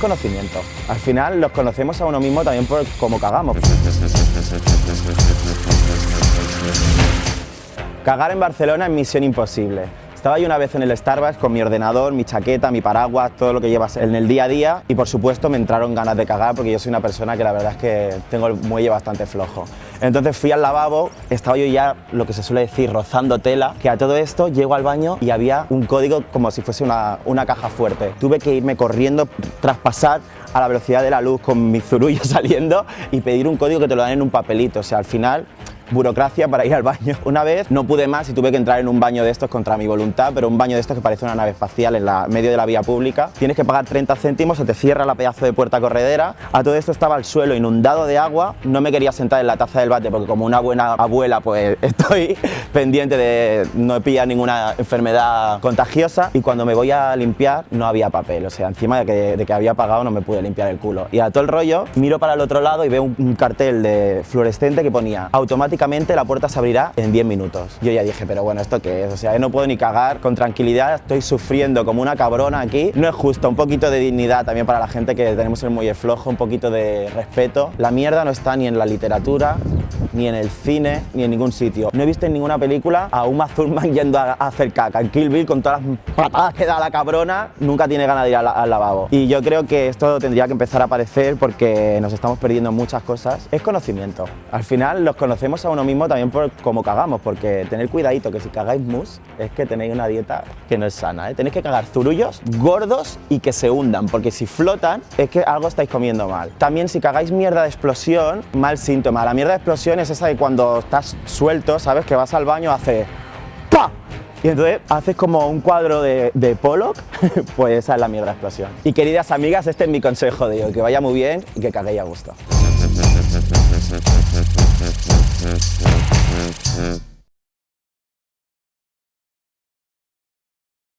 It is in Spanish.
Conocimiento. Al final los conocemos a uno mismo también por cómo cagamos. Cagar en Barcelona es misión imposible. Estaba yo una vez en el Starbucks con mi ordenador, mi chaqueta, mi paraguas, todo lo que llevas en el día a día y por supuesto me entraron ganas de cagar porque yo soy una persona que la verdad es que tengo el muelle bastante flojo. Entonces fui al lavabo, estaba yo ya lo que se suele decir rozando tela, que a todo esto llego al baño y había un código como si fuese una, una caja fuerte. Tuve que irme corriendo, traspasar a la velocidad de la luz con mi zurullo saliendo y pedir un código que te lo dan en un papelito. O sea, al final burocracia para ir al baño. Una vez no pude más y tuve que entrar en un baño de estos contra mi voluntad, pero un baño de estos que parece una nave espacial en la medio de la vía pública. Tienes que pagar 30 céntimos, se te cierra la pedazo de puerta corredera. A todo esto estaba el suelo inundado de agua. No me quería sentar en la taza del bate porque como una buena abuela pues estoy pendiente de no pillar ninguna enfermedad contagiosa y cuando me voy a limpiar no había papel, o sea, encima de que, de que había pagado no me pude limpiar el culo. Y a todo el rollo miro para el otro lado y veo un, un cartel de fluorescente que ponía automáticamente la puerta se abrirá en 10 minutos. Yo ya dije, pero bueno, ¿esto qué es? O sea, no puedo ni cagar con tranquilidad, estoy sufriendo como una cabrona aquí. No es justo, un poquito de dignidad también para la gente que tenemos el muelle flojo, un poquito de respeto. La mierda no está ni en la literatura, ni en el cine, ni en ningún sitio. No he visto en ninguna película a Uma Thurman yendo a, hacer caca. En Kill Bill, con todas las patadas que da la cabrona, nunca tiene ganas de ir al, lavabo. Y yo creo que esto tendría que empezar a aparecer porque nos estamos perdiendo muchas cosas. Es conocimiento. Al final los conocemos a uno mismo también por cómo cagamos, porque tener cuidadito que si cagáis mus es que tenéis una dieta que no es sana. ¿eh? Tenéis que cagar zurullos gordos y que se hundan, porque si flotan es que algo estáis comiendo mal. También si cagáis mierda de explosión, mal síntoma. La mierda de explosión es esa de cuando estás suelto, ¿sabes? Que vas al baño, hace ¡pa! Y entonces haces como un cuadro de, de Pollock, pues esa es la mierda explosión. Y queridas amigas, este es mi consejo de hoy, que vaya muy bien y que caguéis a gusto.